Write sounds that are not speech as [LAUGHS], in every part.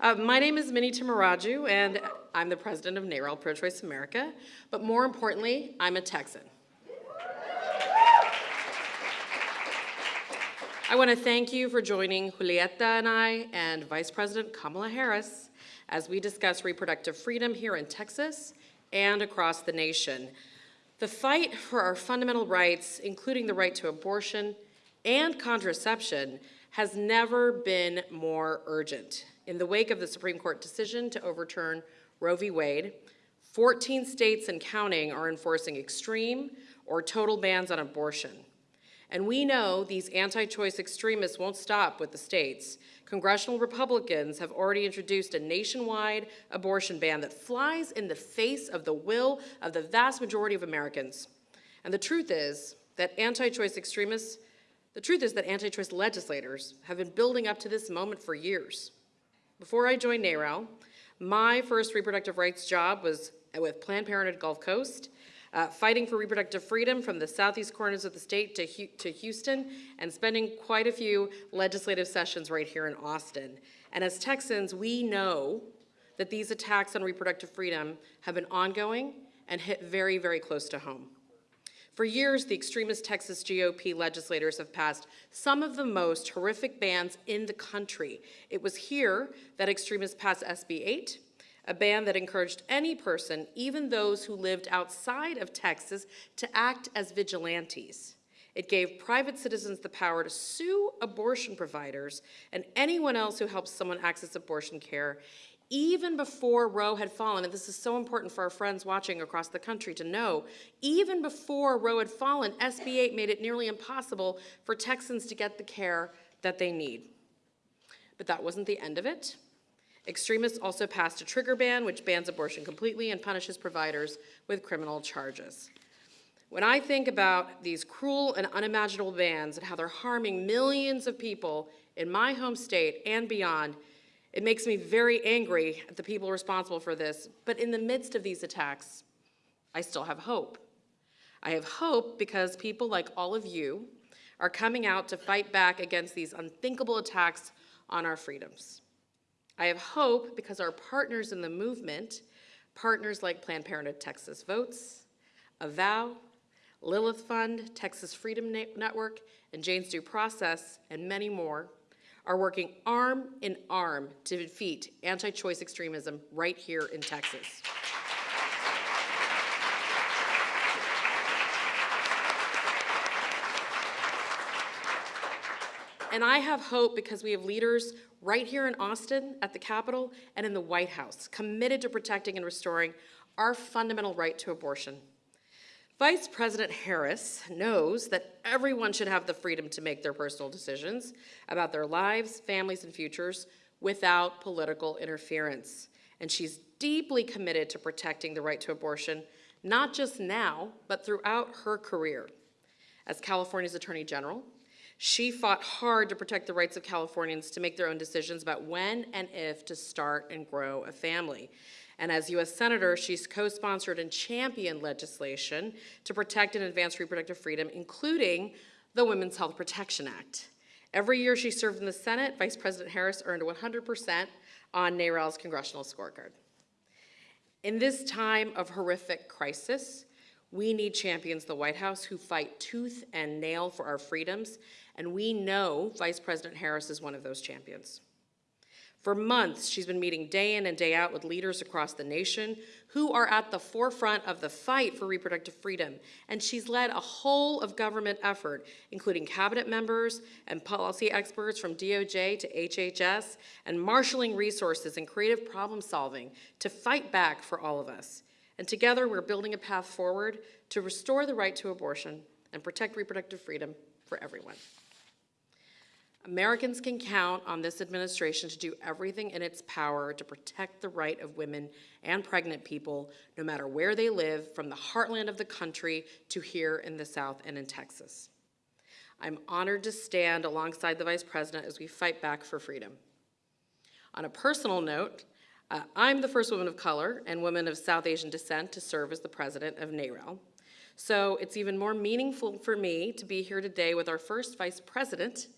Uh, my name is Mini Timmaraju, and I'm the president of NARAL Pro-Choice America. But more importantly, I'm a Texan. I want to thank you for joining Julieta and I and Vice President Kamala Harris as we discuss reproductive freedom here in Texas and across the nation. The fight for our fundamental rights, including the right to abortion and contraception, has never been more urgent. In the wake of the Supreme Court decision to overturn Roe v. Wade, 14 states and counting are enforcing extreme or total bans on abortion. And we know these anti-choice extremists won't stop with the states. Congressional Republicans have already introduced a nationwide abortion ban that flies in the face of the will of the vast majority of Americans. And the truth is that anti-choice extremists, the truth is that anti-choice legislators have been building up to this moment for years. Before I joined NARAL, my first reproductive rights job was with Planned Parenthood Gulf Coast, uh, fighting for reproductive freedom from the southeast corners of the state to, to Houston and spending quite a few legislative sessions right here in Austin. And as Texans, we know that these attacks on reproductive freedom have been ongoing and hit very, very close to home. For years, the extremist Texas GOP legislators have passed some of the most horrific bans in the country. It was here that extremists passed SB 8, a ban that encouraged any person, even those who lived outside of Texas, to act as vigilantes. It gave private citizens the power to sue abortion providers and anyone else who helps someone access abortion care, even before Roe had fallen, and this is so important for our friends watching across the country to know, even before Roe had fallen, SB 8 made it nearly impossible for Texans to get the care that they need. But that wasn't the end of it. Extremists also passed a trigger ban, which bans abortion completely and punishes providers with criminal charges. When I think about these cruel and unimaginable bans and how they're harming millions of people in my home state and beyond, it makes me very angry at the people responsible for this. But in the midst of these attacks, I still have hope. I have hope because people like all of you are coming out to fight back against these unthinkable attacks on our freedoms. I have hope because our partners in the movement, partners like Planned Parenthood Texas Votes, Avow, Lilith Fund, Texas Freedom Network, and Jane's Due Process, and many more, are working arm in arm to defeat anti-choice extremism right here in Texas. And I have hope because we have leaders right here in Austin at the Capitol and in the White House committed to protecting and restoring our fundamental right to abortion. Vice President Harris knows that everyone should have the freedom to make their personal decisions about their lives, families, and futures without political interference. And she's deeply committed to protecting the right to abortion, not just now, but throughout her career. As California's Attorney General, she fought hard to protect the rights of Californians to make their own decisions about when and if to start and grow a family. And as U.S. Senator, she's co-sponsored and championed legislation to protect and advance reproductive freedom, including the Women's Health Protection Act. Every year she served in the Senate, Vice President Harris earned 100% on NARAL's congressional scorecard. In this time of horrific crisis, we need champions the White House who fight tooth and nail for our freedoms and we know Vice President Harris is one of those champions. For months, she's been meeting day in and day out with leaders across the nation who are at the forefront of the fight for reproductive freedom. And she's led a whole of government effort, including cabinet members and policy experts from DOJ to HHS, and marshaling resources and creative problem solving to fight back for all of us. And together, we're building a path forward to restore the right to abortion and protect reproductive freedom for everyone. Americans can count on this administration to do everything in its power to protect the right of women and pregnant people, no matter where they live, from the heartland of the country to here in the South and in Texas. I'm honored to stand alongside the Vice President as we fight back for freedom. On a personal note, uh, I'm the first woman of color and woman of South Asian descent to serve as the president of NARAL. So it's even more meaningful for me to be here today with our first vice president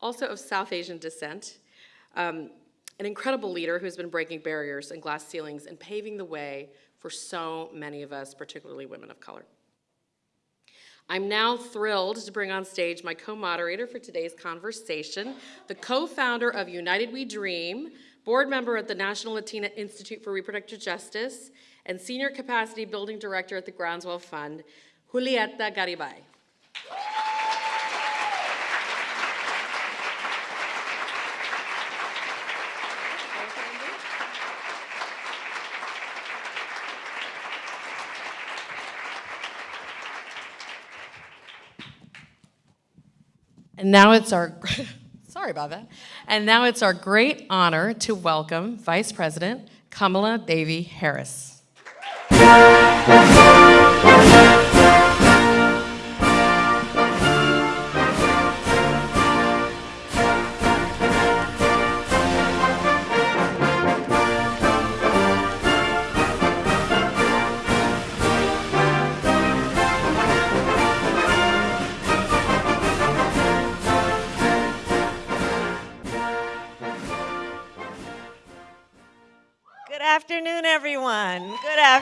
also of South Asian descent. Um, an incredible leader who's been breaking barriers and glass ceilings and paving the way for so many of us, particularly women of color. I'm now thrilled to bring on stage my co-moderator for today's conversation, the co-founder of United We Dream, board member at the National Latina Institute for Reproductive Justice, and senior capacity building director at the Groundswell Fund, Julieta Garibay. And now it's our, [LAUGHS] sorry about that. And now it's our great honor to welcome Vice President Kamala Devi Harris.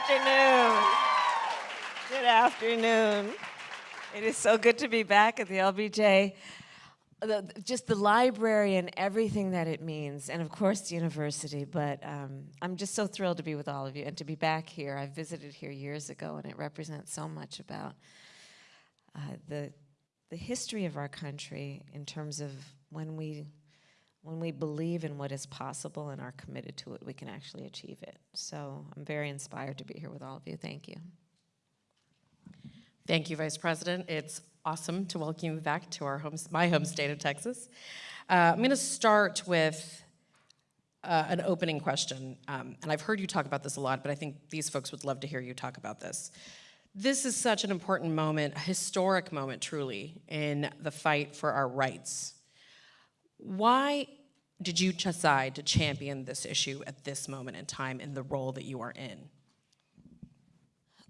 Afternoon. Good afternoon. It is so good to be back at the LBJ. The- just the library and everything that it means, and of course the university. But um, I'm just so thrilled to be with all of you and to be back here. I visited here years ago, and it represents so much about uh, the the history of our country in terms of when we when we believe in what is possible and are committed to it, we can actually achieve it. So I'm very inspired to be here with all of you. Thank you. Thank you, Vice President. It's awesome to welcome you back to our home, my home state of Texas. Uh, I'm going to start with uh, an opening question, um, and I've heard you talk about this a lot, but I think these folks would love to hear you talk about this. This is such an important moment, a historic moment, truly, in the fight for our rights. Why did you decide to champion this issue at this moment in time in the role that you are in?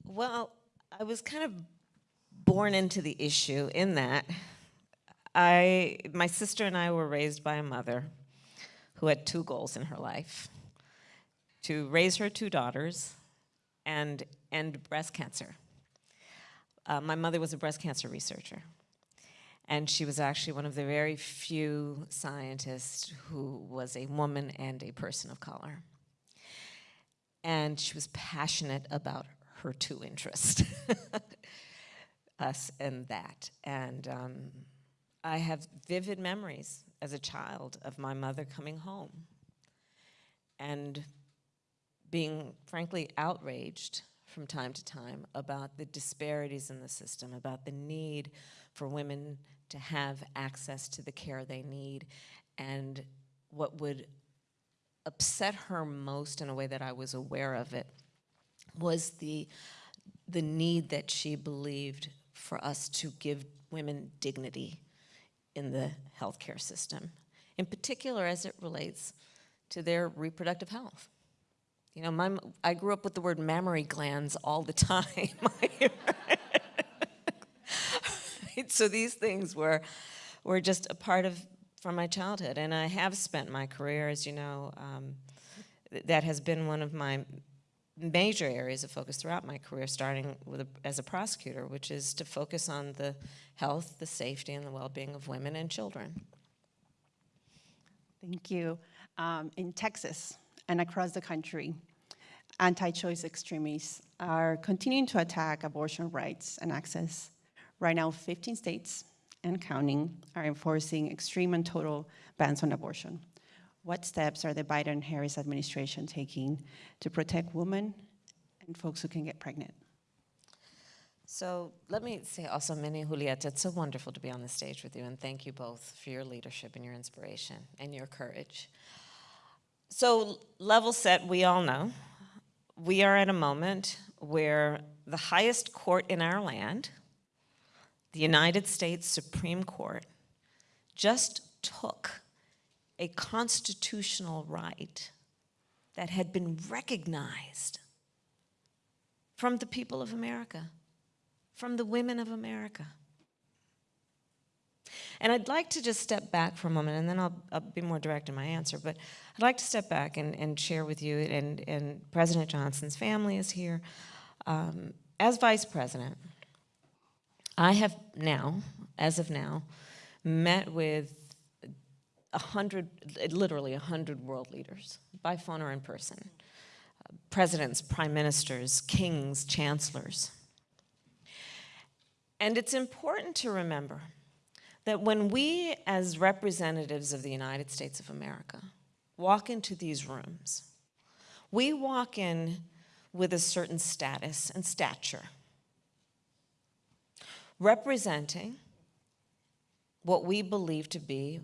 Well, I was kind of born into the issue in that I, my sister and I were raised by a mother who had two goals in her life to raise her two daughters and end breast cancer. Uh, my mother was a breast cancer researcher. And she was actually one of the very few scientists who was a woman and a person of color. And she was passionate about her two interests, [LAUGHS] us and that. And um, I have vivid memories as a child of my mother coming home and being frankly outraged from time to time about the disparities in the system, about the need for women to have access to the care they need. And what would upset her most in a way that I was aware of it was the, the need that she believed for us to give women dignity in the healthcare system, in particular as it relates to their reproductive health. You know, my, I grew up with the word mammary glands all the [LAUGHS] time. [LAUGHS] so these things were, were just a part of from my childhood, and I have spent my career, as you know, um, th that has been one of my major areas of focus throughout my career, starting with a, as a prosecutor, which is to focus on the health, the safety, and the well-being of women and children. Thank you. Um, in Texas and across the country, anti-choice extremists are continuing to attack abortion rights and access. Right now, 15 states and counting are enforcing extreme and total bans on abortion. What steps are the Biden-Harris administration taking to protect women and folks who can get pregnant? So let me say also, Mini Julieta, it's so wonderful to be on the stage with you, and thank you both for your leadership and your inspiration and your courage. So level set, we all know, we are at a moment where the highest court in our land, the United States Supreme Court, just took a constitutional right that had been recognized from the people of America, from the women of America. And I'd like to just step back for a moment, and then I'll, I'll be more direct in my answer, but I'd like to step back and, and share with you, and, and President Johnson's family is here. Um, as vice president, I have now, as of now, met with a hundred, literally a hundred world leaders, by phone or in person. Presidents, prime ministers, kings, chancellors. And it's important to remember that when we, as representatives of the United States of America, walk into these rooms, we walk in with a certain status and stature, representing what we believe to be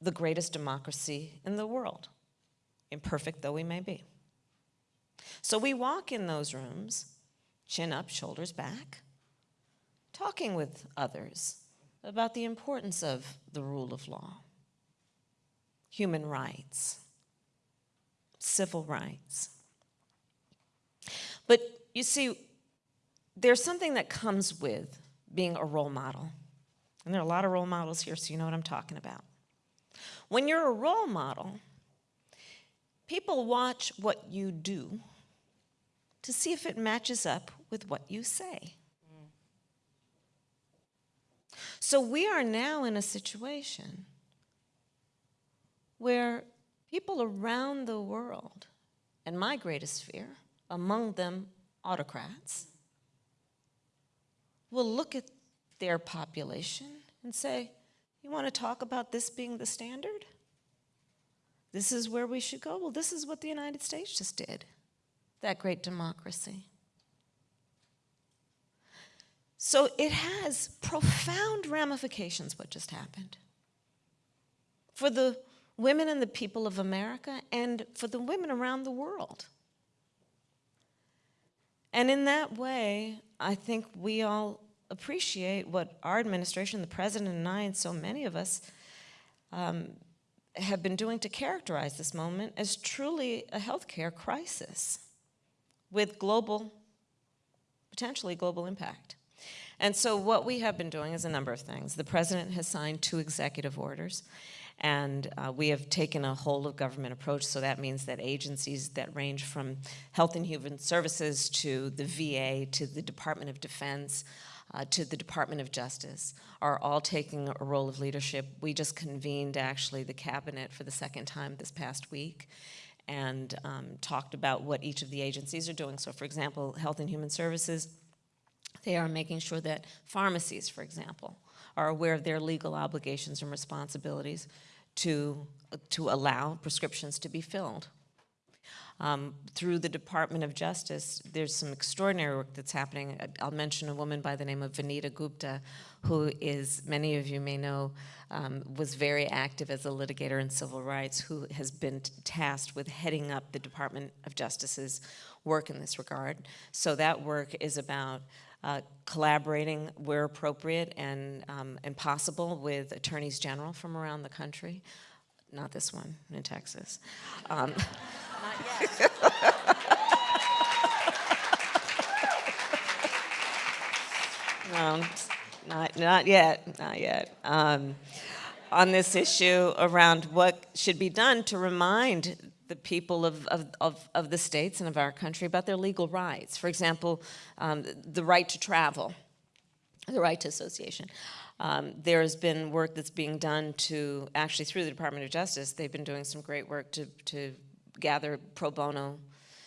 the greatest democracy in the world, imperfect though we may be. So we walk in those rooms, chin up, shoulders back, talking with others about the importance of the rule of law, human rights, civil rights. But you see, there's something that comes with being a role model. And there are a lot of role models here, so you know what I'm talking about. When you're a role model, people watch what you do to see if it matches up with what you say. So we are now in a situation where people around the world, and my greatest fear, among them autocrats, will look at their population and say, you want to talk about this being the standard? This is where we should go? Well, this is what the United States just did, that great democracy. So it has profound ramifications, what just happened. For the women and the people of America and for the women around the world. And in that way, I think we all appreciate what our administration, the president and I, and so many of us um, have been doing to characterize this moment as truly a healthcare crisis with global, potentially global impact. And so what we have been doing is a number of things. The president has signed two executive orders, and uh, we have taken a whole of government approach. So that means that agencies that range from Health and Human Services to the VA to the Department of Defense uh, to the Department of Justice are all taking a role of leadership. We just convened actually the cabinet for the second time this past week and um, talked about what each of the agencies are doing. So for example, Health and Human Services, they are making sure that pharmacies, for example, are aware of their legal obligations and responsibilities to, to allow prescriptions to be filled. Um, through the Department of Justice, there's some extraordinary work that's happening. I'll mention a woman by the name of Vanita Gupta, who is, many of you may know, um, was very active as a litigator in civil rights, who has been tasked with heading up the Department of Justice's work in this regard. So that work is about uh, collaborating where appropriate and, um, and possible with attorneys general from around the country. Not this one in Texas. Um, [LAUGHS] no, not, not yet, not yet. Um, on this issue around what should be done to remind the people of, of, of, of, the states and of our country about their legal rights. For example, um, the right to travel, the right to association. Um, there has been work that's being done to, actually through the Department of Justice, they've been doing some great work to, to gather pro bono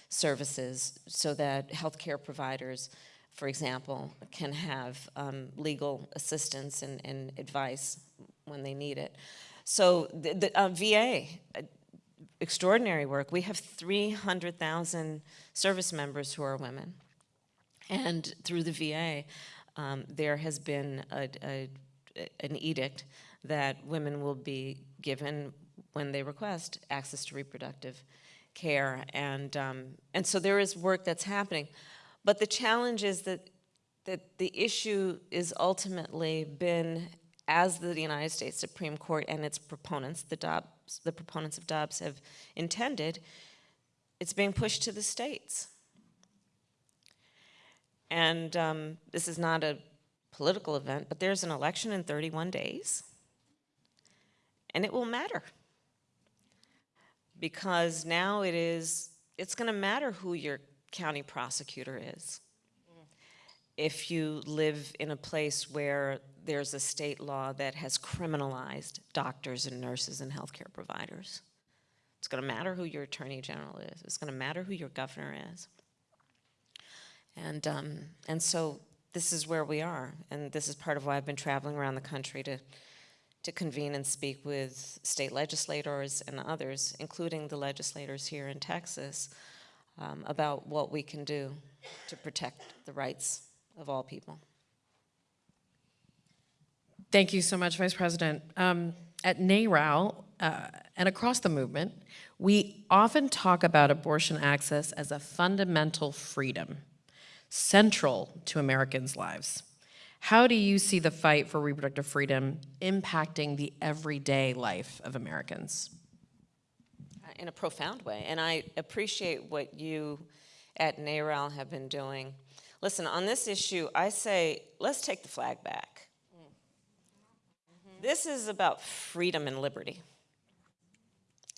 services so that healthcare providers, for example, can have um, legal assistance and, and, advice when they need it. So the, the uh, VA, extraordinary work. We have 300,000 service members who are women. And through the VA, um, there has been a, a, an edict that women will be given when they request access to reproductive care. And, um, and so there is work that's happening. But the challenge is that, that the issue is ultimately been, as the United States Supreme Court and its proponents, the, Dobbs, the proponents of Dobbs have intended, it's being pushed to the states. And um, this is not a political event, but there's an election in 31 days, and it will matter. Because now it is, it's going to matter who your county prosecutor is. If you live in a place where there's a state law that has criminalized doctors and nurses and healthcare providers. It's going to matter who your attorney general is. It's going to matter who your governor is. And, um, and so this is where we are. And this is part of why I've been traveling around the country to, to convene and speak with state legislators and others, including the legislators here in Texas, um, about what we can do to protect the rights of all people. Thank you so much, Vice President. Um, At NARAL uh, and across the movement, we often talk about abortion access as a fundamental freedom, central to Americans' lives. How do you see the fight for reproductive freedom impacting the everyday life of Americans? in a profound way. And I appreciate what you at NARAL have been doing. Listen, on this issue, I say, let's take the flag back. This is about freedom and liberty.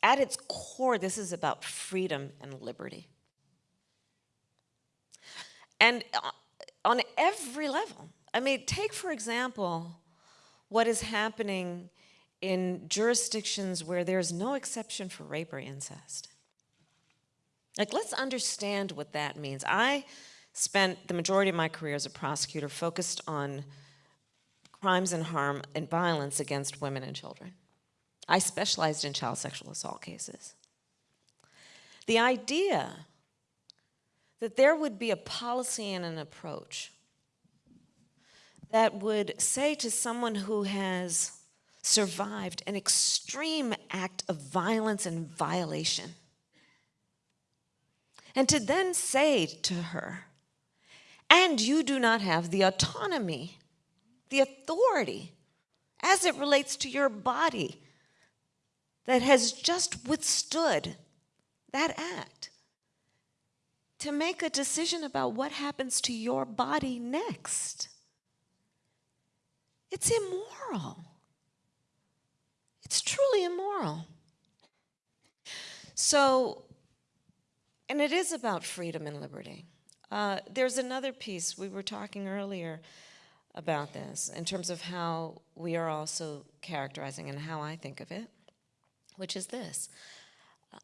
At its core, this is about freedom and liberty. And uh, on every level, I mean, take for example what is happening in jurisdictions where there's no exception for rape or incest. Like, let's understand what that means. I spent the majority of my career as a prosecutor focused on crimes and harm and violence against women and children. I specialized in child sexual assault cases. The idea that there would be a policy and an approach that would say to someone who has survived an extreme act of violence and violation. And to then say to her, and you do not have the autonomy, the authority, as it relates to your body that has just withstood that act, to make a decision about what happens to your body next. It's immoral. It's truly immoral. So, and it is about freedom and liberty. Uh, there's another piece, we were talking earlier about this in terms of how we are also characterizing and how I think of it, which is this.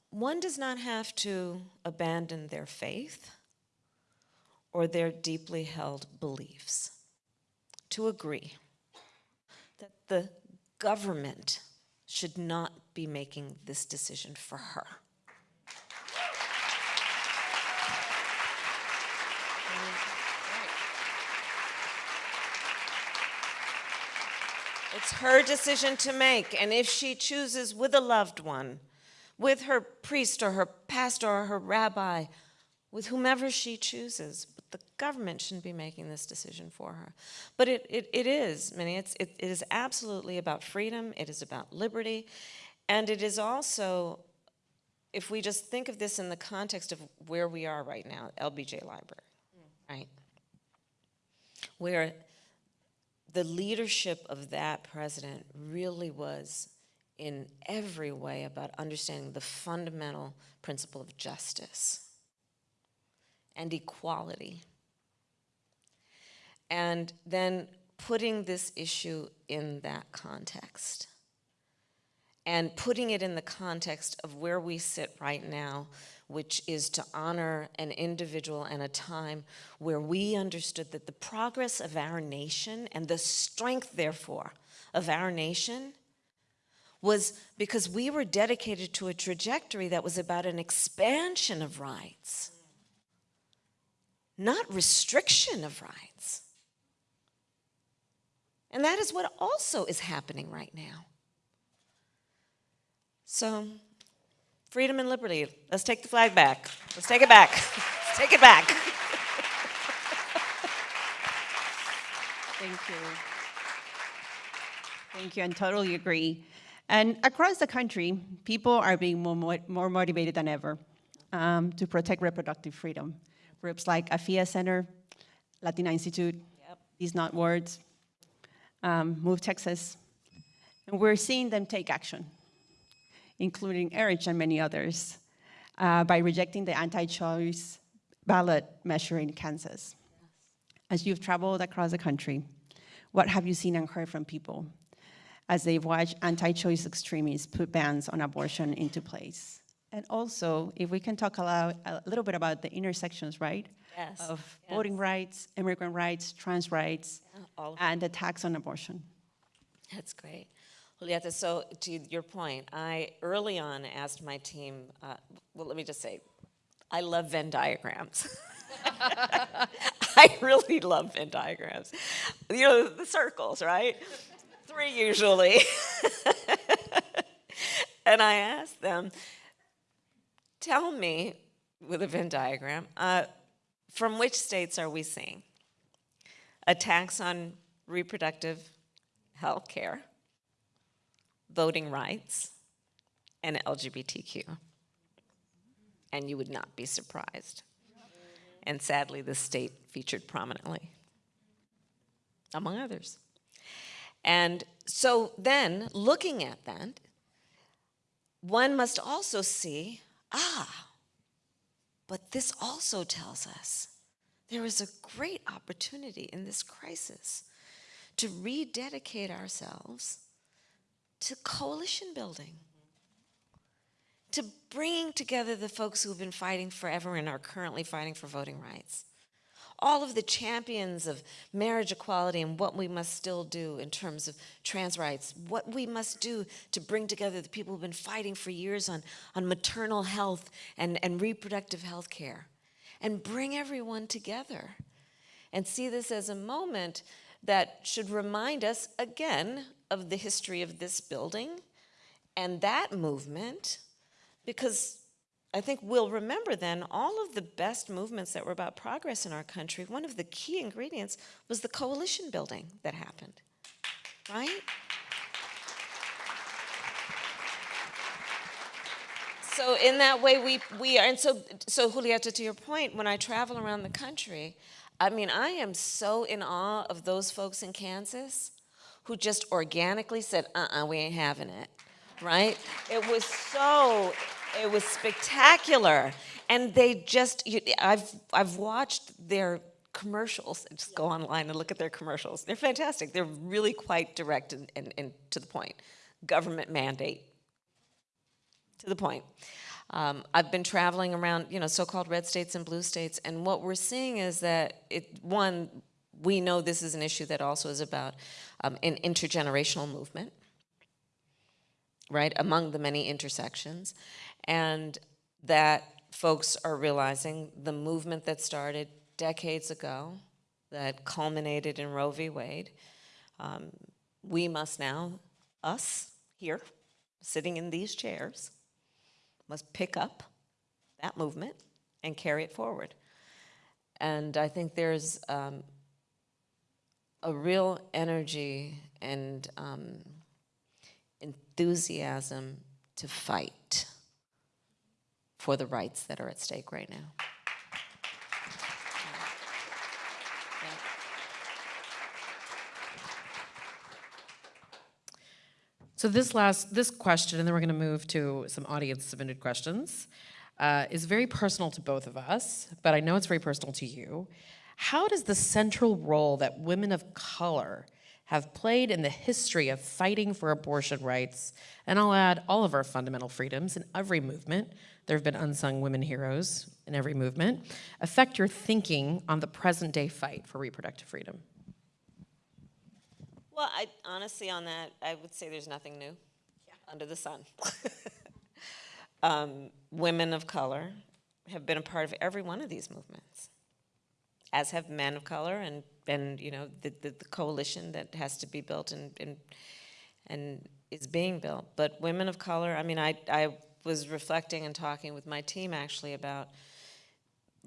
One does not have to abandon their faith or their deeply held beliefs to agree that the government should not be making this decision for her. It's her decision to make, and if she chooses with a loved one, with her priest or her pastor or her rabbi, with whomever she chooses, but the government shouldn't be making this decision for her. But it, it, it is, Mini, it's, it, it is absolutely about freedom, it is about liberty, and it is also, if we just think of this in the context of where we are right now, LBJ Library, right? Where the leadership of that president really was in every way about understanding the fundamental principle of justice and equality. And then putting this issue in that context. And putting it in the context of where we sit right now, which is to honor an individual and a time where we understood that the progress of our nation and the strength, therefore, of our nation was because we were dedicated to a trajectory that was about an expansion of rights not restriction of rights. And that is what also is happening right now. So, freedom and liberty. Let's take the flag back. Let's take it back. Let's take it back. Thank you. Thank you, and totally agree. And across the country, people are being more, more motivated than ever um, to protect reproductive freedom. Groups like Afiya Center, Latina Institute, Yep. Deeds Not Words, um, Move Texas, and we're seeing them take action, including Erich and many others, uh, by rejecting the anti-choice ballot measure in Kansas. As you've traveled across the country, what have you seen and heard from people as they've watched anti-choice extremists put bans on abortion into place? And also, if we can talk a, lot, a little bit about the intersections, right? Yes, Of yes. voting rights, immigrant rights, trans rights, of and attacks on abortion. That's great. Julieta, so to your point, I early on asked my team, uh, well, let me just say, I love Venn diagrams. [LAUGHS] I really love Venn diagrams. You know, the circles, right? Three usually. [LAUGHS] and I asked them, tell me, with a Venn diagram, uh, from which states are we seeing attacks on reproductive health care, voting rights, and LGBTQ. And you would not be surprised. And sadly, the state featured prominently, among others. And so then, looking at that, one must also see ah, but this also tells us there is a great opportunity in this crisis to rededicate ourselves to coalition building, to bringing together the folks who have been fighting forever and are currently fighting for voting rights. All of the champions of marriage equality and what we must still do in terms of trans rights, what we must do to bring together the people who've been fighting for years on, on maternal health and, and reproductive health care, and bring everyone together and see this as a moment that should remind us again of the history of this building and that movement, because I think we'll remember then all of the best movements that were about progress in our country. One of the key ingredients was the coalition building that happened, right? So in that way, we, we are, and so, so Julieta, to your point, when I travel around the country, I mean, I am so in awe of those folks in Kansas who just organically said, uh-uh, we ain't having it, right? It was so, it was spectacular. And they just, you, I've, I've watched their commercials, just go online and look at their commercials. They're fantastic. They're really quite direct and, and, and to the point. Government mandate, to the point. Um, I've been traveling around, you know, so-called red states and blue states, and what we're seeing is that it, one, we know this is an issue that also is about um, an intergenerational movement, right, among the many intersections, and that folks are realizing the movement that started decades ago, that culminated in Roe v. Wade, um, we must now, us here, sitting in these chairs, must pick up that movement and carry it forward. And I think there's um, a real energy and um, enthusiasm to fight for the rights that are at stake right now. So this last, this question, and then we're going to move to some audience submitted questions, uh, is very personal to both of us, but I know it's very personal to you. How does the central role that women of color have played in the history of fighting for abortion rights, and I'll add all of our fundamental freedoms in every movement, there have been unsung women heroes in every movement, affect your thinking on the present day fight for reproductive freedom? Well, I, honestly, on that, I would say there's nothing new under the sun. [LAUGHS] um, women of color have been a part of every one of these movements, as have men of color and, and you know, the, the, the coalition that has to be built and, and, and is being built. But women of color, I mean, I, I was reflecting and talking with my team actually about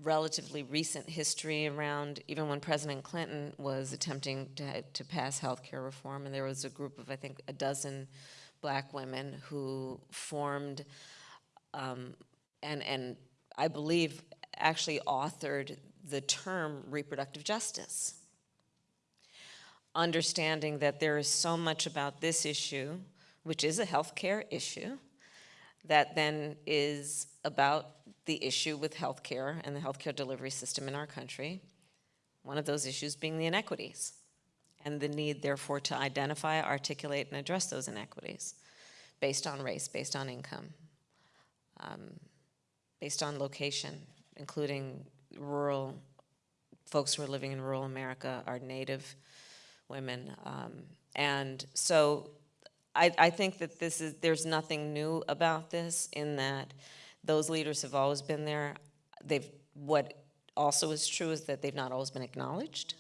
relatively recent history around even when President Clinton was attempting to, to pass health care reform, and there was a group of, I think, a dozen black women who formed um, and, and I believe actually authored the term reproductive justice. understanding that there is so much about this issue, which is a healthcare issue, that then is about the issue with healthcare and the healthcare delivery system in our country. One of those issues being the inequities and the need therefore to identify, articulate, and address those inequities based on race, based on income, um, based on location, including rural, folks who are living in rural America are native women. Um, and so I, I think that this is, there's nothing new about this in that those leaders have always been there. They've, what also is true is that they've not always been acknowledged,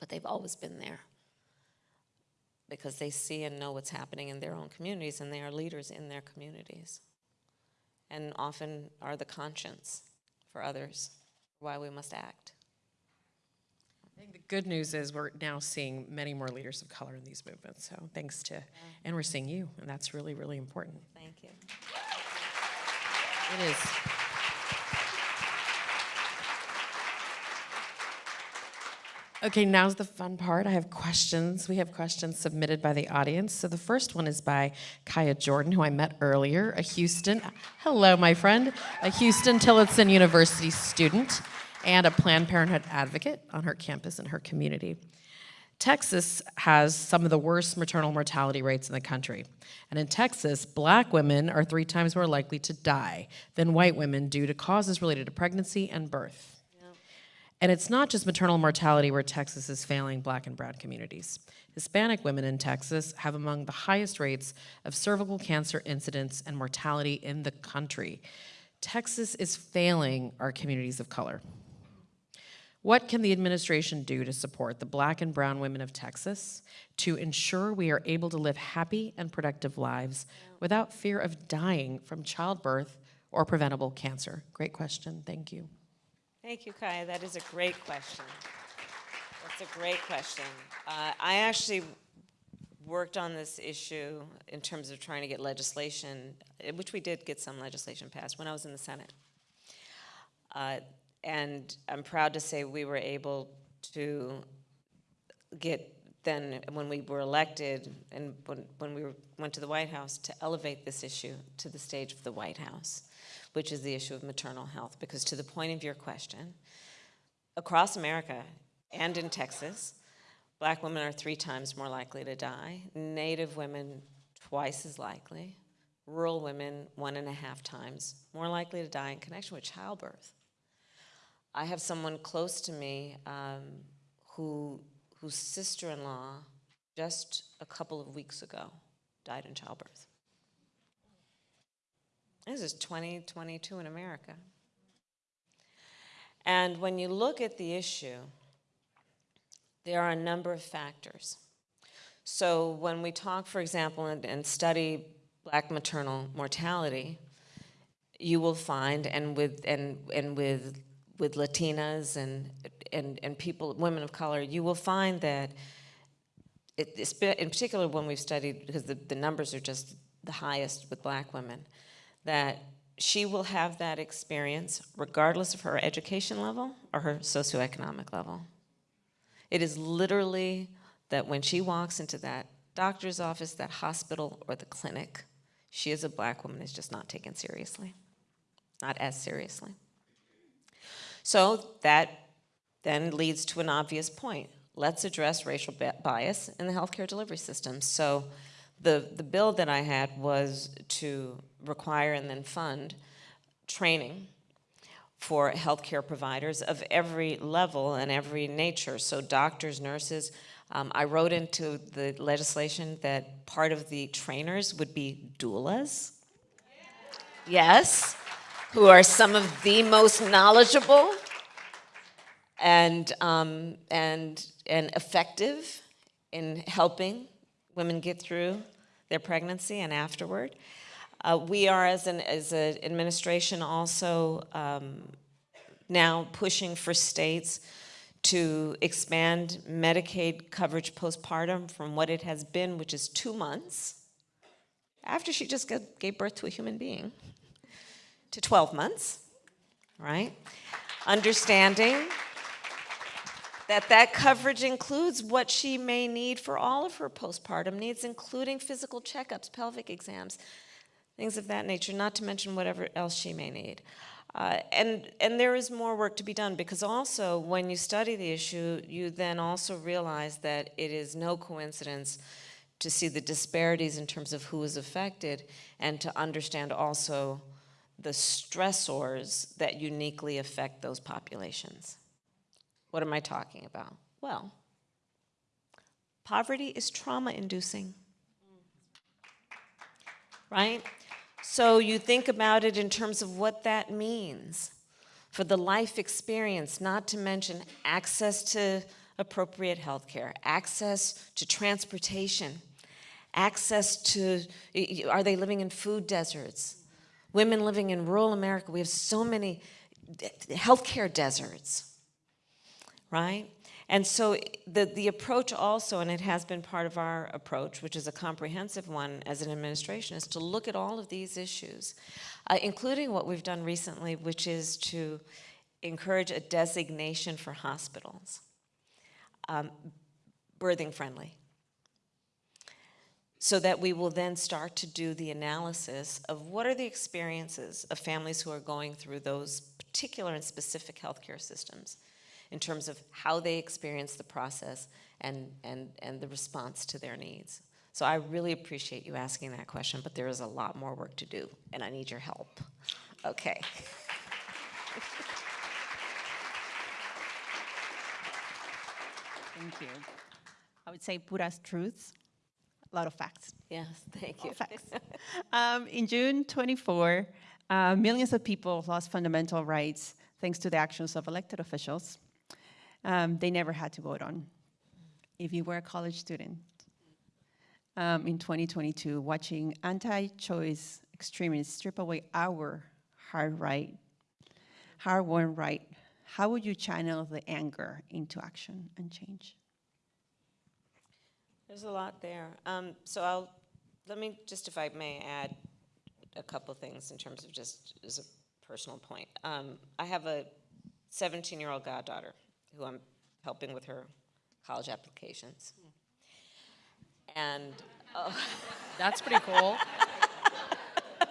but they've always been there because they see and know what's happening in their own communities and they are leaders in their communities and often are the conscience for others why we must act. I think the good news is we're now seeing many more leaders of color in these movements, so thanks to, and we're seeing you, and that's really, really important. Thank you. It is. Okay, now's the fun part. I have questions. We have questions submitted by the audience. So the first one is by Kaya Jordan, who I met earlier, a Houston, hello, my friend, a Huston-Tillotson University student and a Planned Parenthood advocate on her campus and her community. Texas has some of the worst maternal mortality rates in the country. And in Texas, black women are three times more likely to die than white women due to causes related to pregnancy and birth. And it's not just maternal mortality where Texas is failing black and brown communities. Hispanic women in Texas have among the highest rates of cervical cancer incidence and mortality in the country. Texas is failing our communities of color. What can the administration do to support the black and brown women of Texas to ensure we are able to live happy and productive lives without fear of dying from childbirth or preventable cancer? Great question, thank you. Thank you, Kaya. That is a great question. That's a great question. Uh, I actually worked on this issue in terms of trying to get legislation, eh, which we did get some legislation passed when I was in the Senate. Uh, and I'm proud to say we were able to get then, when we were elected and when, when we were, went to the White House, to elevate this issue to the stage of the White House which is the issue of maternal health. Because to the point of your question, across America and in Texas, black women are three times more likely to die, native women twice as likely, rural women one and a half times more likely to die in connection with childbirth. I have someone close to me um, who, whose sister-in-law just a couple of weeks ago died in childbirth. This is 2022 in America. And when you look at the issue, there are a number of factors. So when we talk, for example, and, and study black maternal mortality, you will find, and with, and, and with, with Latinas and, and, and people, women of color, you will find that, it, in particular when we've studied, because the, the numbers are just the highest with black women, that she will have that experience regardless of her education level or her socioeconomic level. It is literally that when she walks into that doctor's office, that hospital, or the clinic, she is a black woman is just not taken seriously, not as seriously. So that then leads to an obvious point. Let's address racial bias in the healthcare delivery system. So the, the bill that I had was to require and then fund training for healthcare providers of every level and every nature. So doctors, nurses. Um, I wrote into the legislation that part of the trainers would be doulas. Yes, who are some of the most knowledgeable and, um, and, and effective in helping women get through their pregnancy and afterward. Uh, we are, as an as an administration, also um, now pushing for states to expand Medicaid coverage postpartum from what it has been, which is two months, after she just gave birth to a human being, to 12 months, right? Understanding that that coverage includes what she may need for all of her postpartum needs, including physical checkups, pelvic exams, things of that nature, not to mention whatever else she may need. Uh, and, and there is more work to be done because also when you study the issue, you then also realize that it is no coincidence to see the disparities in terms of who is affected and to understand also the stressors that uniquely affect those populations. What am I talking about? Well, poverty is trauma inducing. Right? So you think about it in terms of what that means for the life experience, not to mention access to appropriate health care, access to transportation, access to, are they living in food deserts? Women living in rural America, we have so many healthcare deserts, right? And so the, the approach also, and it has been part of our approach, which is a comprehensive one as an administration, is to look at all of these issues, uh, including what we've done recently, which is to encourage a designation for hospitals, um, birthing friendly so that we will then start to do the analysis of what are the experiences of families who are going through those particular and specific healthcare systems in terms of how they experience the process and, and, and the response to their needs. So I really appreciate you asking that question, but there is a lot more work to do, and I need your help. Okay. Thank you. I would say puras truths, a lot of facts. Yes, thank you. Facts. um, in June 24, uh, millions of people lost fundamental rights thanks to the actions of elected officials um, they never had to vote on. If you were a college student um, in 2022, watching anti-choice extremists strip away our hard right, hard-won right, how would you channel the anger into action and change? There's a lot there. Um, so I'll, let me just, if I may add a couple things in terms of just as a personal point. Um, I have a 17-year-old goddaughter who I'm helping with her college applications. And, oh, [LAUGHS] That's pretty cool. [LAUGHS]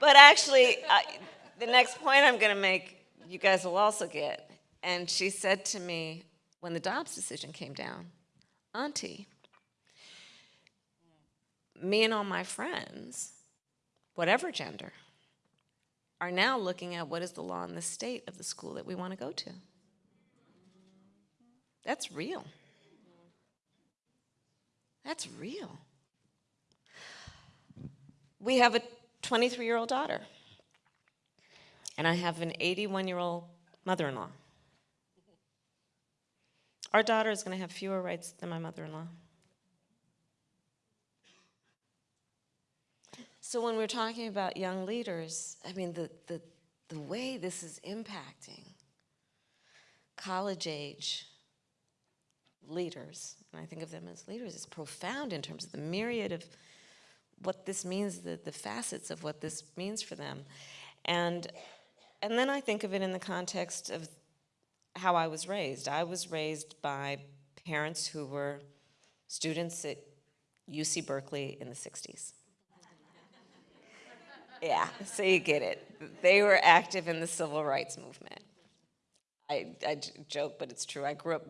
but actually, I, the next point I'm going to make, you guys will also get. And she said to me, when the Dobbs decision came down, Auntie, me and all my friends, whatever gender, are now looking at what is the law in the state of the school that we want to go to. That's real. That's real. We have a 23 year old daughter, and I have an 81 year old mother in law. Our daughter is going to have fewer rights than my mother in law. So, when we're talking about young leaders, I mean, the, the, the way this is impacting college age leaders, and I think of them as leaders, is profound in terms of the myriad of what this means, the, the facets of what this means for them. And, and then I think of it in the context of how I was raised. I was raised by parents who were students at UC Berkeley in the 60s. [LAUGHS] yeah, so you get it. They were active in the civil rights movement. I, I joke, but it's true. I grew up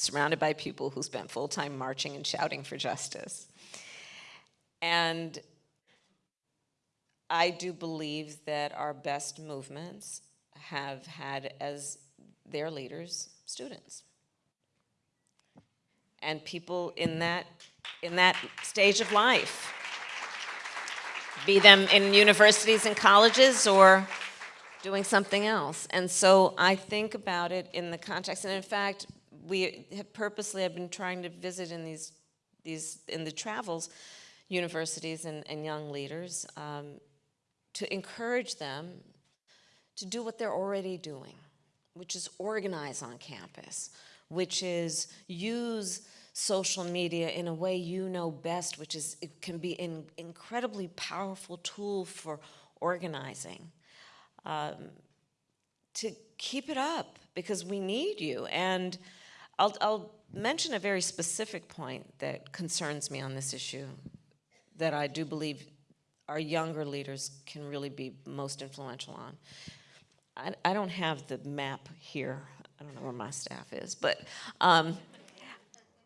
surrounded by people who spent full time marching and shouting for justice. And I do believe that our best movements have had as their leaders students. And people in that, in that stage of life, be them in universities and colleges or doing something else. And so I think about it in the context, and in fact, we have purposely have been trying to visit in these, these in the travels, universities and, and young leaders um, to encourage them to do what they're already doing, which is organize on campus, which is use social media in a way you know best, which is it can be an incredibly powerful tool for organizing. Um, to keep it up because we need you. And I'll, I'll mention a very specific point that concerns me on this issue that I do believe our younger leaders can really be most influential on. I, I don't have the map here. I don't know where my staff is, but um,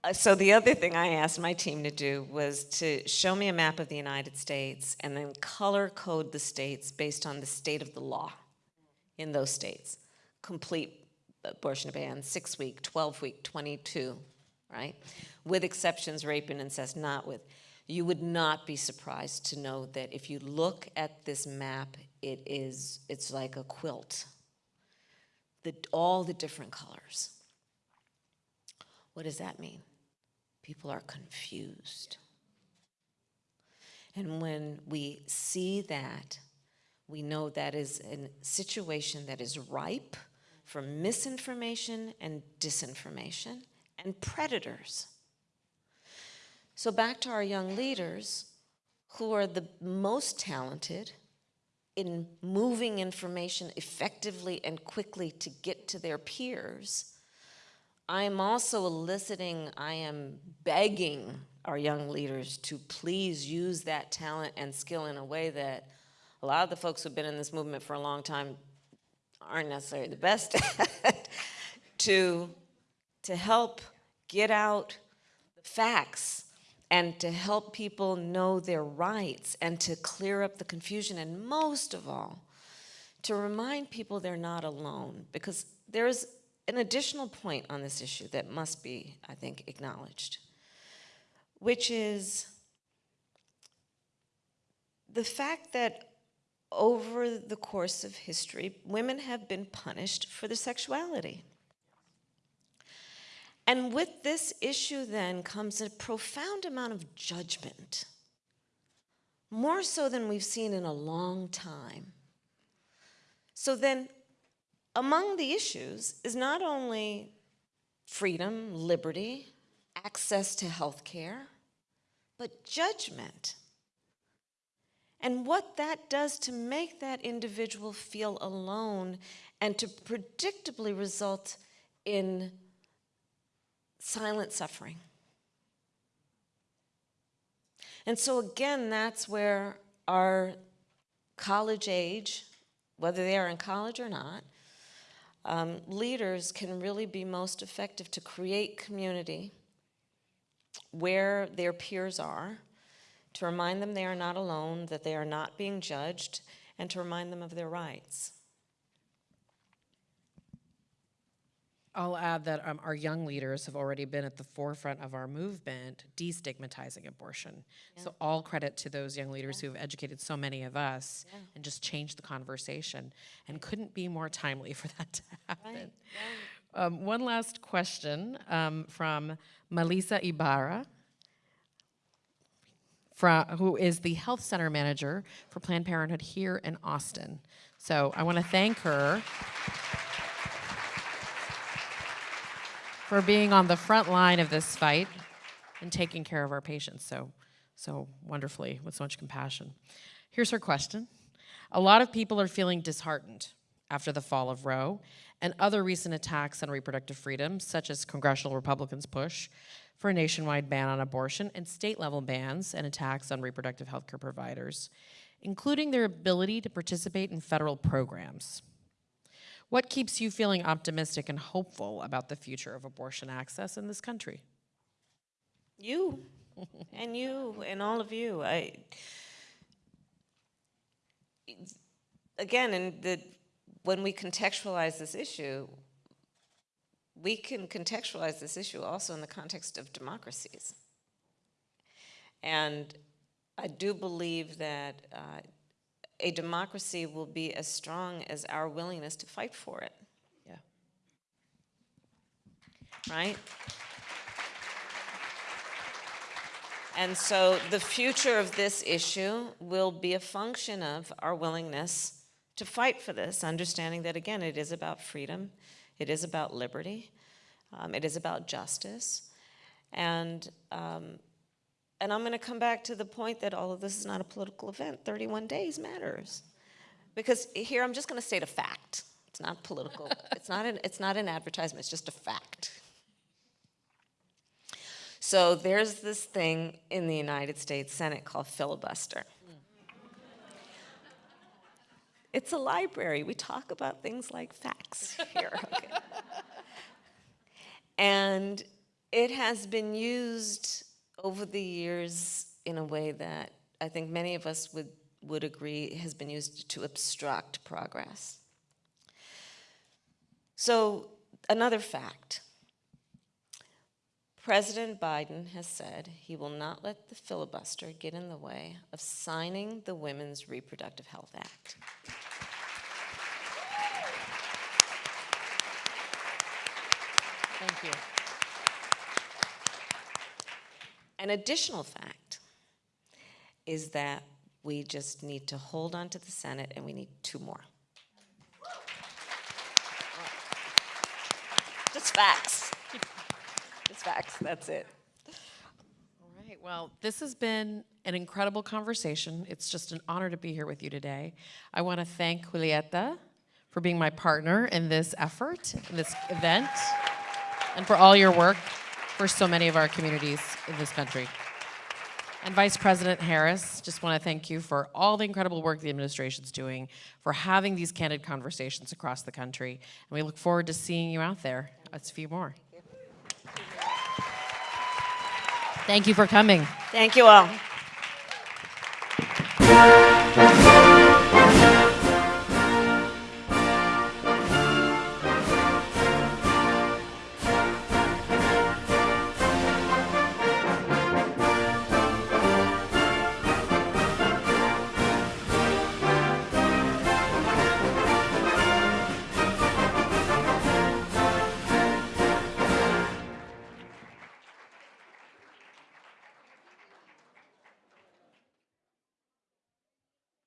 uh, so the other thing I asked my team to do was to show me a map of the United States and then color code the states based on the state of the law in those states. Complete abortion ban, six week, 12 week, 22, right? With exceptions, rape and incest, not with. You would not be surprised to know that if you look at this map, it is, it's like a quilt. The, all the different colors. What does that mean? People are confused. And when we see that, we know that is a situation that is ripe for misinformation and disinformation and predators. So, back to our young leaders who are the most talented in moving information effectively and quickly to get to their peers. I am also eliciting, I am begging our young leaders to please use that talent and skill in a way that a lot of the folks who've been in this movement for a long time aren't necessarily the best at, to, to help get out the facts and to help people know their rights and to clear up the confusion and most of all, to remind people they're not alone because there's an additional point on this issue that must be, I think, acknowledged, which is the fact that over the course of history, women have been punished for their sexuality. And with this issue, then, comes a profound amount of judgment, more so than we've seen in a long time. So, then, among the issues is not only freedom, liberty, access to health care, but judgment. And what that does to make that individual feel alone and to predictably result in silent suffering. And so, again, that's where our college age, whether they are in college or not, um, leaders can really be most effective to create community where their peers are, to remind them they are not alone, that they are not being judged, and to remind them of their rights. I'll add that um, our young leaders have already been at the forefront of our movement destigmatizing abortion. So all credit to those young leaders who have educated so many of us and just changed the conversation and couldn't be more timely for that to [LAUGHS] happen. Um, one last question um, from Melissa Ibarra, fra- who is the health center manager for Planned Parenthood here in Austin. So I want to thank her. for being on the front line of this fight and taking care of our patients so, so wonderfully with so much compassion. Here's her question. A lot of people are feeling disheartened after the fall of Roe and other recent attacks on reproductive freedom, such as congressional Republicans' push for a nationwide ban on abortion and state level bans and attacks on reproductive health care providers, including their ability to participate in federal programs. What keeps you feeling optimistic and hopeful about the future of abortion access in this country? You [LAUGHS] and you and all of you. I again, and the when we contextualize this issue, we can contextualize this issue also in the context of democracies. And I do believe that uh, a democracy will be as strong as our willingness to fight for it. Yeah. Right? And so the future of this issue will be a function of our willingness to fight for this, understanding that, again, it is about freedom, it is about liberty, um, it is about justice. And um, and I'm going to come back to the point that all of this is not a political event. 31 days matters. Because here I'm just going to state a fact It's not political. [LAUGHS] it's not an it's not an advertisement. It's just a fact. So there's this thing in the United States Senate called filibuster. It's a library. We talk about things like facts here. [LAUGHS] okay? And it has been used over the years in a way that I think many of us would, would agree has been used to obstruct progress. So, another fact President Biden has said he will not let the filibuster get in the way of signing the Women's Reproductive Health Act. Thank you. An additional fact is that we just need to hold on to the Senate and we need two more. Just facts. Just facts, that's it. All right, well, this has been an incredible conversation. It's just an honor to be here with you today. I want to thank Julieta for being my partner in this effort, in this event, and for all your work for so many of our communities in this country. And Vice President Harris, just want to thank you for all the incredible work the administration's doing, for having these candid conversations across the country. And we look forward to seeing you out there. It's a few more. Thank you for coming. Thank you all.